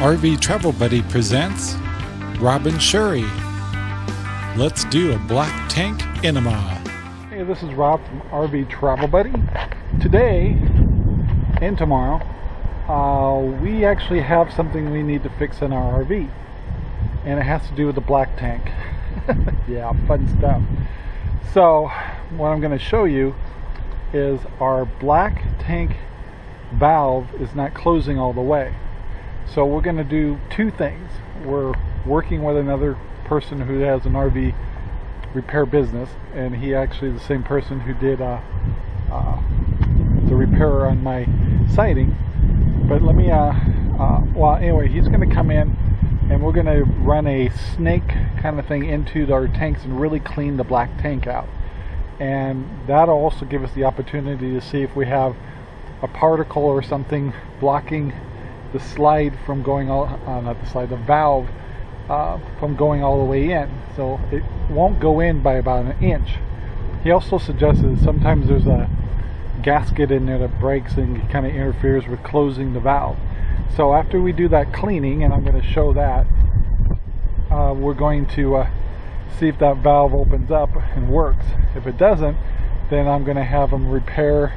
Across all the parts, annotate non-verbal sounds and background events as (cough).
RV Travel Buddy presents Robin Shuri. Let's do a black tank enema. Hey, this is Rob from RV Travel Buddy. Today and tomorrow, uh, we actually have something we need to fix in our RV, and it has to do with the black tank. (laughs) yeah, fun stuff. So, what I'm going to show you is our black tank valve is not closing all the way. So we're going to do two things. We're working with another person who has an RV repair business, and he actually the same person who did uh, uh, the repair on my siding. But let me, uh, uh well, anyway, he's going to come in and we're going to run a snake kind of thing into our tanks and really clean the black tank out. And that'll also give us the opportunity to see if we have a particle or something blocking the slide from going all, uh, not the slide, the valve uh, from going all the way in. So it won't go in by about an inch. He also suggested sometimes there's a gasket in there that breaks and kind of interferes with closing the valve. So after we do that cleaning, and I'm going to show that, uh, we're going to uh, see if that valve opens up and works. If it doesn't, then I'm going to have them repair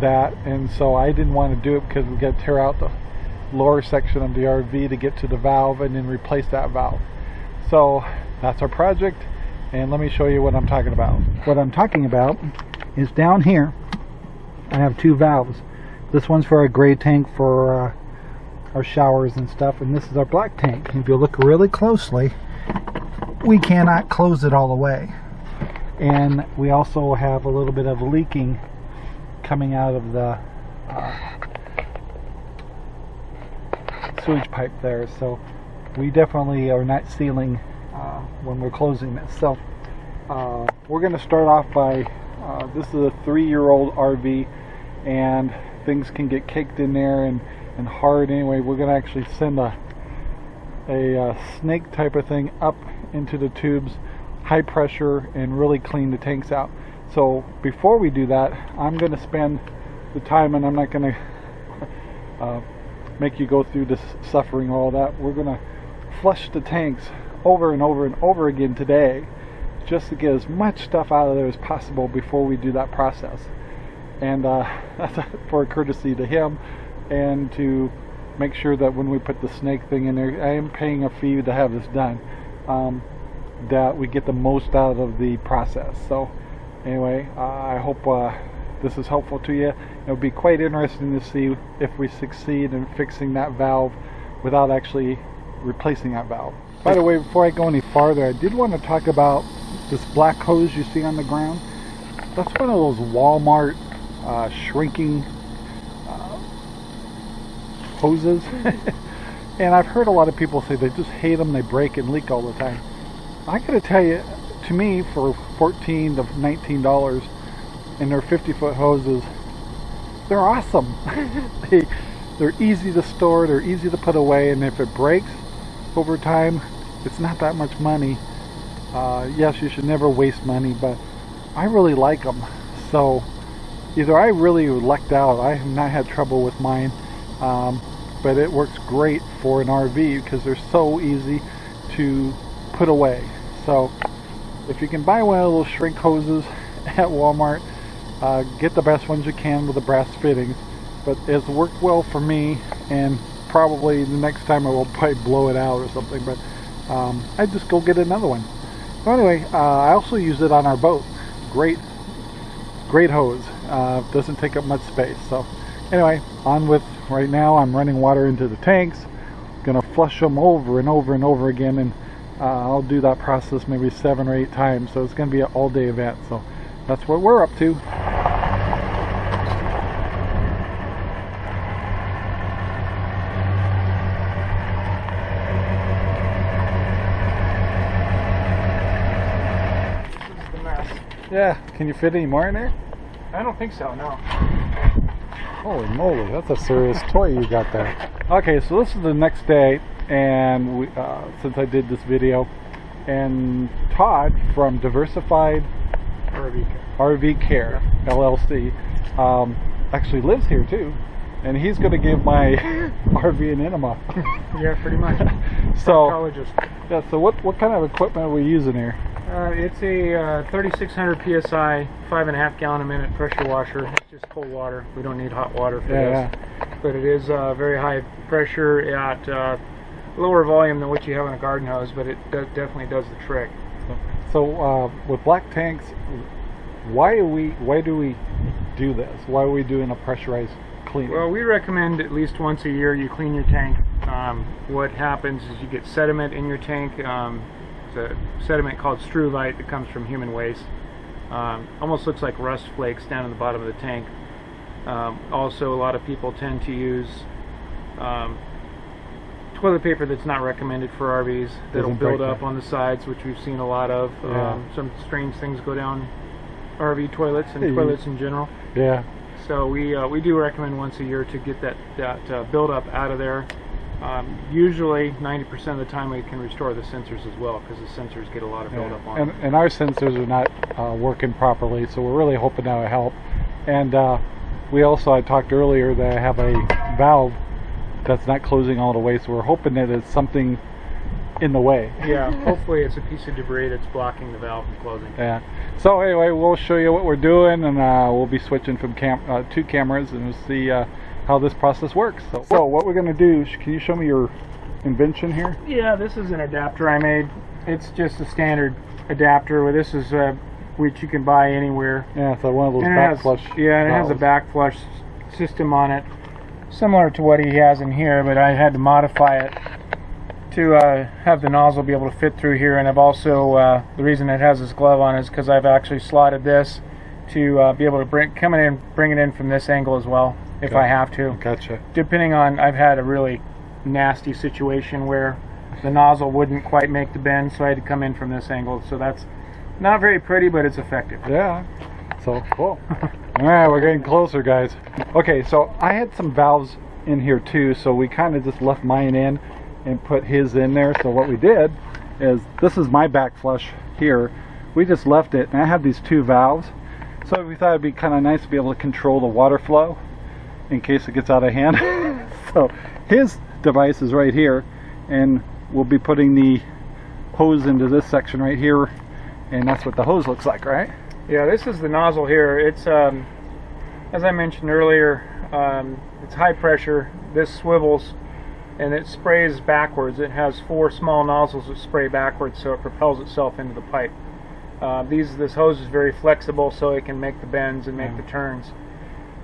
that. And so I didn't want to do it because we got to tear out the lower section of the RV to get to the valve and then replace that valve. So that's our project and let me show you what I'm talking about. What I'm talking about is down here I have two valves. This one's for our gray tank for uh, our showers and stuff and this is our black tank. If you look really closely we cannot close it all the way and we also have a little bit of leaking coming out of the uh, sewage pipe there so we definitely are not sealing uh, when we're closing this so uh, we're going to start off by uh, this is a three-year-old RV and things can get caked in there and, and hard anyway. We're going to actually send a a uh, snake type of thing up into the tubes high pressure and really clean the tanks out. So before we do that I'm going to spend the time and I'm not going (laughs) to uh, make you go through this suffering all that. We're going to flush the tanks over and over and over again today just to get as much stuff out of there as possible before we do that process. And uh, (laughs) that's for courtesy to him and to make sure that when we put the snake thing in there, I am paying a fee to have this done, um, that we get the most out of the process. So anyway, uh, I hope uh, this is helpful to you. It would be quite interesting to see if we succeed in fixing that valve without actually replacing that valve. By the way, before I go any farther, I did want to talk about this black hose you see on the ground. That's one of those Walmart uh, shrinking uh, hoses. (laughs) and I've heard a lot of people say they just hate them, they break and leak all the time. I gotta tell you, to me, for 14 to 19 dollars, and they're 50 foot hoses. They're awesome. (laughs) They they're easy to store they're easy to put away and if it breaks over time it's not that much money. Uh, yes you should never waste money but I really like them so either I really lucked out I have not had trouble with mine um, but it works great for an RV because they're so easy to put away. So if you can buy one of those shrink hoses (laughs) at Walmart uh, get the best ones you can with the brass fittings but it's worked well for me and probably the next time I will probably blow it out or something but um, I just go get another one. So anyway uh, I also use it on our boat. Great great hose. Uh, doesn't take up much space so. Anyway on with right now I'm running water into the tanks. Gonna flush them over and over and over again and uh, I'll do that process maybe seven or eight times so it's gonna be an all-day event so that's what we're up to Yeah, can you fit any more in there? I don't think so, no. Holy moly, that's a serious toy you got there. Okay, so this is the next day, and we, uh, since I did this video, and Todd from Diversified RV Care, RV Care LLC um, actually lives here too. and he's going to give my (laughs) RV an enema. Yeah, pretty much. (laughs) so, Proctologist. yeah, so what, what kind of equipment are we using here? Uh, it's a uh, 3600 psi, five and a half gallon a minute pressure washer. It's just cold water. We don't need hot water for Yeah, this. But it is uh, very high pressure at uh, lower volume than what you have in a garden hose, but it do- definitely does the trick. So uh, with black tanks, why do we why do we do this? Why are we doing a pressurized Well, we recommend at least once a year you clean your tank. Um, what happens is you get sediment in your tank. Um, it's a sediment called struvite that comes from human waste. Um, almost looks like rust flakes down in the bottom of the tank. Um, also, a lot of people tend to use um, toilet paper that's not recommended for RVs. That'll build up on the sides, which we've seen a lot of. Yeah. Um, some strange things go down RV toilets and Yeah, toilets in general. yeah, So we uh, we do recommend once a year to get that that uh, buildup out of there. Um, usually, 90% of the time, we can restore the sensors as well because the sensors get a lot of yeah. buildup on And, them. and our sensors are not uh, working properly, so we're really hoping that will help. And uh, we also I talked earlier that I have a valve that's not closing all the way, so we're hoping that it's something in the way. Yeah, hopefully it's a piece of debris that's blocking the valve from closing. Yeah. So anyway, we'll show you what we're doing, and uh, we'll be switching from cam uh, two cameras, and we'll see uh, how this process works. So, so what we're gonna do? Can you show me your invention here? Yeah, this is an adapter I made. It's just a standard adapter. Where this is uh, which you can buy anywhere. Yeah, so one of those back has, flush. yeah, it has a back flush system on it, similar to what he has in here, but I had to modify it to uh, have the nozzle be able to fit through here. And I've also uh, the reason it has this glove on is because I've actually slotted this to uh, be able to bring come it in, bring it in from this angle as well if. I have to. Gotcha. Depending on, I've had a really nasty situation where the nozzle wouldn't quite make the bend, so I had to come in from this angle. So that's not very pretty, but it's effective. Yeah. So cool. All right, we're getting closer, guys. Okay, so I had some valves in here too, so we kind of just left mine in and put his in there. So what we did is this is my back flush here. We just left it, and I have these two valves. So we thought it'd be kind of nice to be able to control the water flow in case it gets out of hand. (laughs) so his device is right here, and we'll be putting the hose into this section right here, and that's what the hose looks like, right? Yeah, this is the nozzle here. It's, um, as I mentioned earlier, um, it's high pressure. This swivels and it sprays backwards. It has four small nozzles that spray backwards, so it propels itself into the pipe. Uh, these this hose is very flexible, so it can make the bends and make the turns.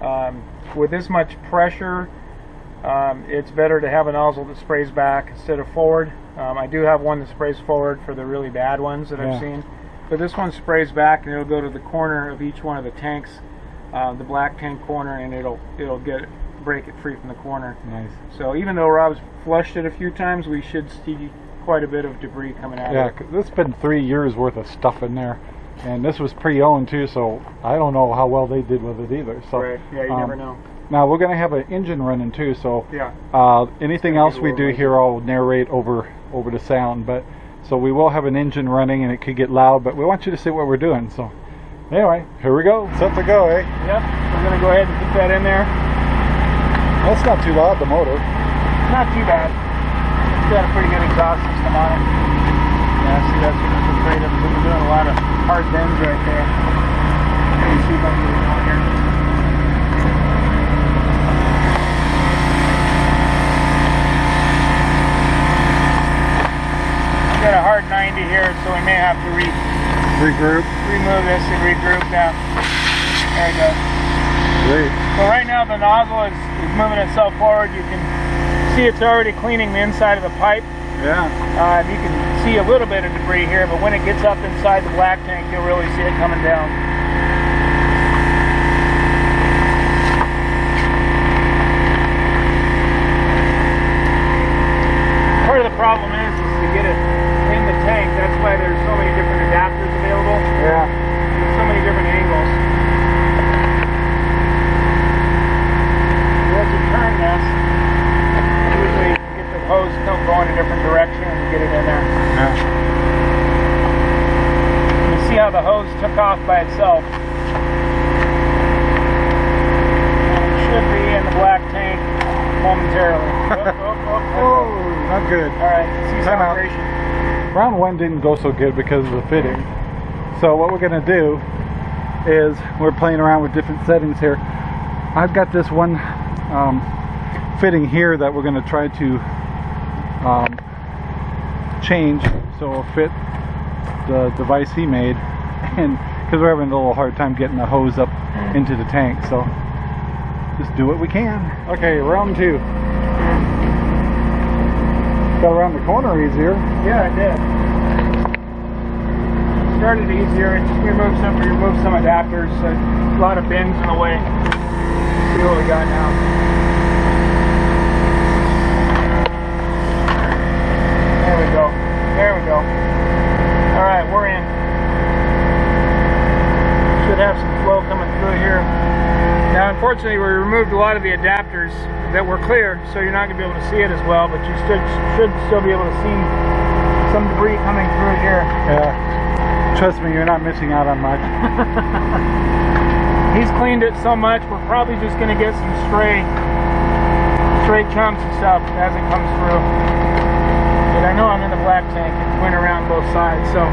Um, with this much pressure, um, it's better to have a nozzle that sprays back instead of forward. Um, I do have one that sprays forward for the really bad ones that Yeah. I've seen, but this one sprays back and it'll go to the corner of each one of the tanks, uh, the black tank corner, and it'll it'll get break it free from the corner. Nice. So even though Rob's flushed it a few times, we should see quite a bit of debris coming out Yeah, of it. this has been three years worth of stuff in there, and this was pre-owned too, so I don't know how well they did with it either. So Right. Yeah, you um, never know. Now we're gonna have an engine running too, so Yeah. uh, anything else we do here, I'll narrate over over the sound. But so we will have an engine running, and it could get loud, but we want you to see what we're doing. So anyway, here we go. Set to go, eh? Yep. We're gonna go ahead and put that in there. That's not too loud. The motor. Not too bad. It's got a pretty good exhaust system on it. Yeah, see that's what it's afraid of. We're doing a lot of hard bends right there. Let me see if I can get it going here. Got a hard 90 here, so we may have to re Regroup. remove this and regroup now. There we go. Great. So right now the nozzle is, is moving itself forward. You can see it's already cleaning the inside of the pipe. Yeah. Uh, you can see a little bit of debris here, but when it gets up inside the black tank, you'll really see it coming down. Part of the problem is, is to get it in the tank. That's why there's so many different adapters available. Yeah. There's so many different angles. As you turn this, usually you can get the hose still going a different direction and get it in there. Yeah. You see how the hose took off by itself. And it should be in the black tank momentarily. (laughs) oh, oh, oh, Oh, not good. All right, see Time out. Round one didn't go so good because of the fitting. So what we're gonna do is we're playing around with different settings here. I've got this one um, fitting here that we're gonna try to um, change so it'll fit the device he made, and because we're having a little hard time getting the hose up mm. into the tank, so just do what we can. Okay, round two. Got around the corner easier. Yeah, I did. Started easier. It just removed some, removed some adapters. A lot of bins in the way. See what we got now. There we go. There we go. All right, we're in. Have some flow coming through here. Now, unfortunately, we removed a lot of the adapters that were clear, so you're not going to be able to see it as well, but you should, should still be able to see some debris coming through here. Yeah. Trust me, you're not missing out on much. (laughs) He's cleaned it so much, we're probably just going to get some stray, stray chunks and stuff as it comes through. But I know I'm in the black tank. It went around both sides, so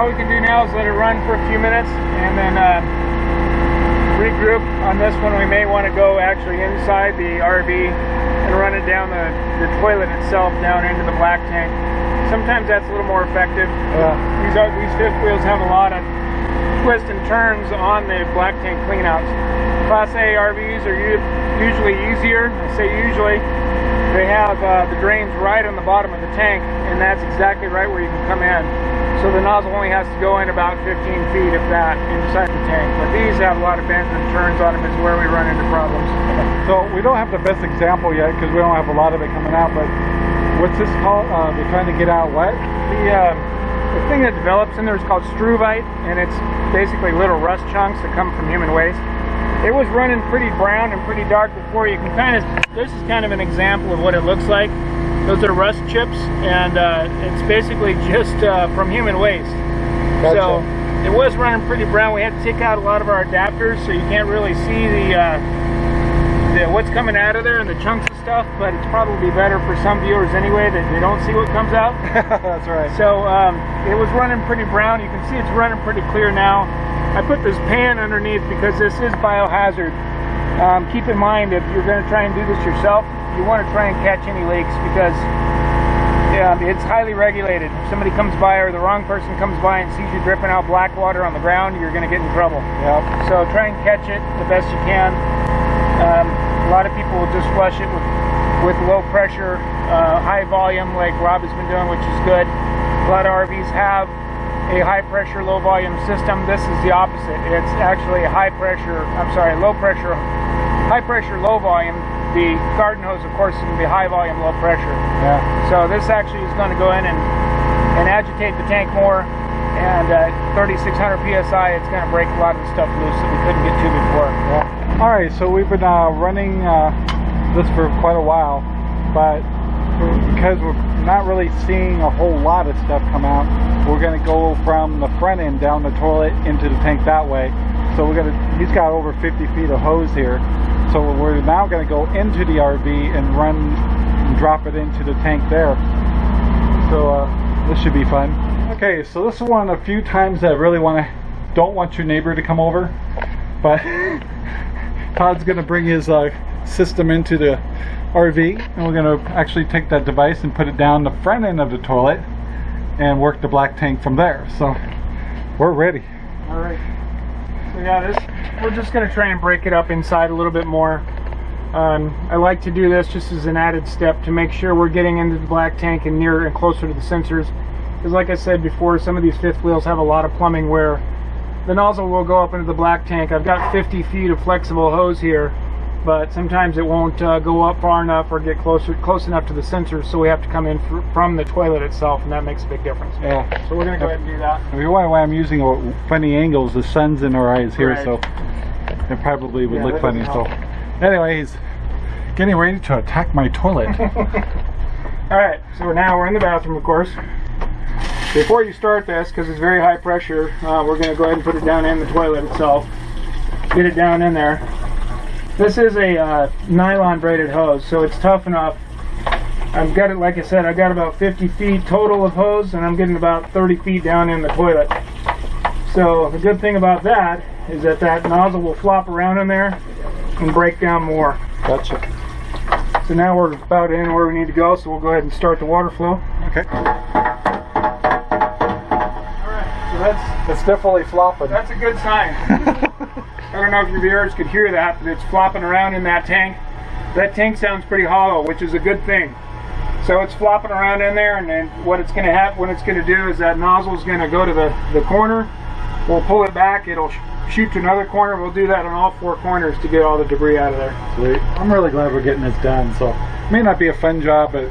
all we can do now is let it run for a few minutes and then uh, regroup. On this one, we may want to go actually inside the RV and run it down the, the toilet itself down into the black tank. Sometimes that's a little more effective. Yeah. These these fifth wheels have a lot of twists and turns on the black tank cleanouts. Class A RVs are usually easier. I say usually. They have uh, the drains right on the bottom of the tank, and that's exactly right where you can come in. So the nozzle only has to go in about 15 feet, if that, inside the tank. But these have a lot of bends and turns on them, is where we run into problems. So we don't have the best example yet because we don't have a lot of it coming out. But what's this called? Uh, they're trying to get out what? The, uh, the thing that develops in there is called struvite, and it's basically little rust chunks that come from human waste. It was running pretty brown and pretty dark before. You can kind of, this is kind of an example of what it looks like. Those are rust chips, and uh, it's basically (laughs) just uh, from human waste. So it was running pretty brown. We had to take out a lot of our adapters, so you can't really see the, uh, the what's coming out of there and the chunks and stuff. But it's probably better for some viewers anyway that they don't see what comes out. (laughs) That's right. So um, it was running pretty brown. You can see it's running pretty clear now. I put this pan underneath because this is biohazard. Um, keep in mind if you're going to try and do this yourself, you want to try and catch any leaks because it's highly regulated. If somebody comes by or the wrong person comes by and sees you dripping out black water on the ground, you're going to get in trouble. Yep. So try and catch it the best you can. Um, a lot of people will just flush it with, with low pressure, uh, high volume, like Rob has been doing, which is good. A lot of RVs have a high pressure, low volume system. This is the opposite. It's actually a high pressure, I'm sorry, low pressure, high pressure, low volume. The garden hose, of course, is going to be high volume, low pressure. Yeah. So this actually is going to go in and, and agitate the tank more. And uh, 3600 psi, it's going to break a lot of the stuff loose that we couldn't get to before. Yeah. All right. So we've been uh, running uh, this for quite a while, but because we're not really seeing a whole lot of stuff come out, we're going to go from the front end down the toilet into the tank that way. So we're going to. He's got over 50 feet of hose here. So we're now going to go into the RV and run and drop it into the tank there. So uh, this should be fun. Okay, so this is one of the few times that I really want to don't want your neighbor to come over, but (laughs) Todd's going to bring his uh, system into the RV, and we're going to actually take that device and put it down the front end of the toilet and work the black tank from there. So we're ready. All right. So yeah, this we're just gonna try and break it up inside a little bit more. Um, I like to do this just as an added step to make sure we're getting into the black tank and near and closer to the sensors. Because like I said before, some of these fifth wheels have a lot of plumbing where the nozzle will go up into the black tank. I've got 50 feet of flexible hose here, but sometimes it won't uh, go up far enough or get closer close enough to the sensors, so we have to come in fr from the toilet itself, and that makes a big difference. Yeah. So we're gonna go ahead and do that. I mean, why, why I'm using funny angles, the sun's in our eyes here, Right. so it probably would Yeah, look funny. So, anyways, getting ready to attack my toilet. (laughs) All right, so now we're in the bathroom, of course. Before you start this, because it's very high pressure, uh, we're going to go ahead and put it down in the toilet itself. Get it down in there. This is a uh, nylon braided hose, so it's tough enough. I've got it, like I said, I've got about 50 feet total of hose, and I'm getting about 30 feet down in the toilet. So the good thing about that is that that nozzle will flop around in there and break down more. Gotcha. So now we're about in where we need to go, so we'll go ahead and start the water flow. Okay. That's It's definitely flopping. that's a good sign. (laughs) I don't know if your viewers could hear that, but it's flopping around in that tank. That tank sounds pretty hollow, which is a good thing. So it's flopping around in there, and then what it's going to happen, what it's going to do is that nozzle is going to go to the, the corner. We'll pull it back. It'll sh shoot to another corner. We'll do that on all four corners to get all the debris out of there. Sweet. I'm really glad we're getting this done. So it may not be a fun job, but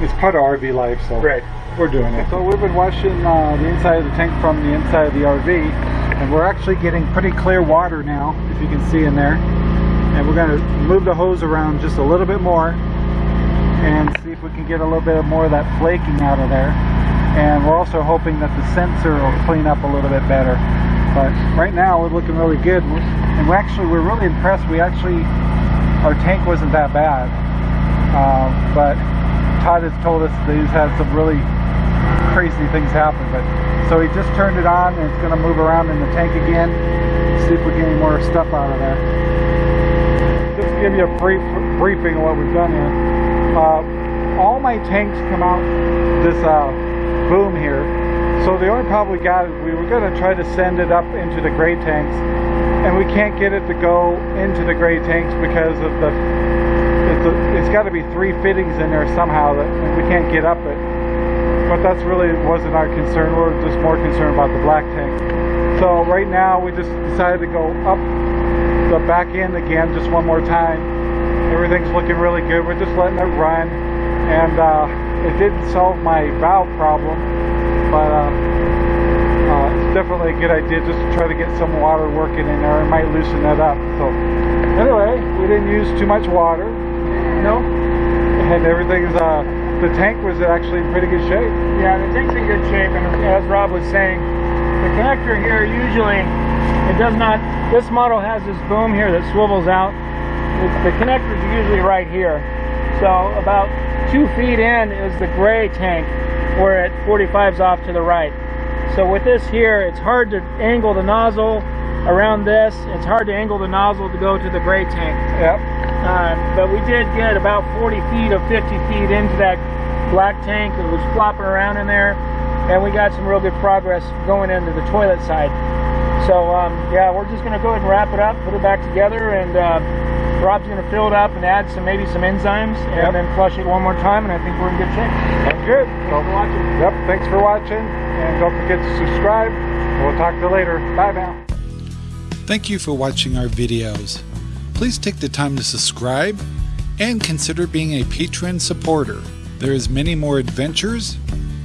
it's part of RV life. So Right. We're doing it. So we've been washing uh, the inside of the tank from the inside of the RV, and we're actually getting pretty clear water now, if you can see in there. And we're going to move the hose around just a little bit more and see if we can get a little bit more of that flaking out of there. And we're also hoping that the sensor will clean up a little bit better. But right now we're looking really good, and we actually we're really impressed. We actually our tank wasn't that bad, um, but Todd has told us that he's had some really crazy things happen. But so he just turned it on, and it's going to move around in the tank again. See if we get any more stuff out of there. Just to give you a brief briefing of what we've done here. Uh, all my tanks come out this uh, boom here. So the only problem we got is we were going to try to send it up into the gray tanks, and we can't get it to go into the gray tanks because of the. It's, it's got to be three fittings in there somehow that we can't get up it. But that's really wasn't our concern. We're just more concerned about the black tank. So right now we just decided to go up the back end again just one more time. Everything's looking really good. We're just letting it run, and uh, it didn't solve my valve problem, but uh, uh, it's definitely a good idea just to try to get some water working in there. It might loosen that up. So anyway, we didn't use too much water, No? and everything's. Uh, the tank was actually in pretty good shape. Yeah, the tank's in good shape, and as Rob was saying, the connector here usually it does not. This model has this boom here that swivels out. The, the connectors usually right here. So about two feet in is the gray tank, where at 45's off to the right. So with this here, it's hard to angle the nozzle around this. It's hard to angle the nozzle to go to the gray tank. Yep. Uh, but we did get about 40 feet of 50 feet into that black tank. It was flopping around in there, and we got some real good progress going into the toilet side. So um, yeah, we're just gonna go ahead and wrap it up, put it back together, and uh, Rob's gonna fill it up and add some maybe some enzymes, and then flush it one more time, and I think we're in good shape. Sounds good. Thanks for watching. Yep. Thanks for watching, and don't forget to subscribe. We'll talk to you later. Bye now. Thank you for watching our videos. Please take the time to subscribe and consider being a Patreon supporter. There is many more adventures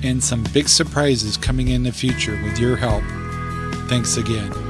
and some big surprises coming in the future with your help. Thanks again.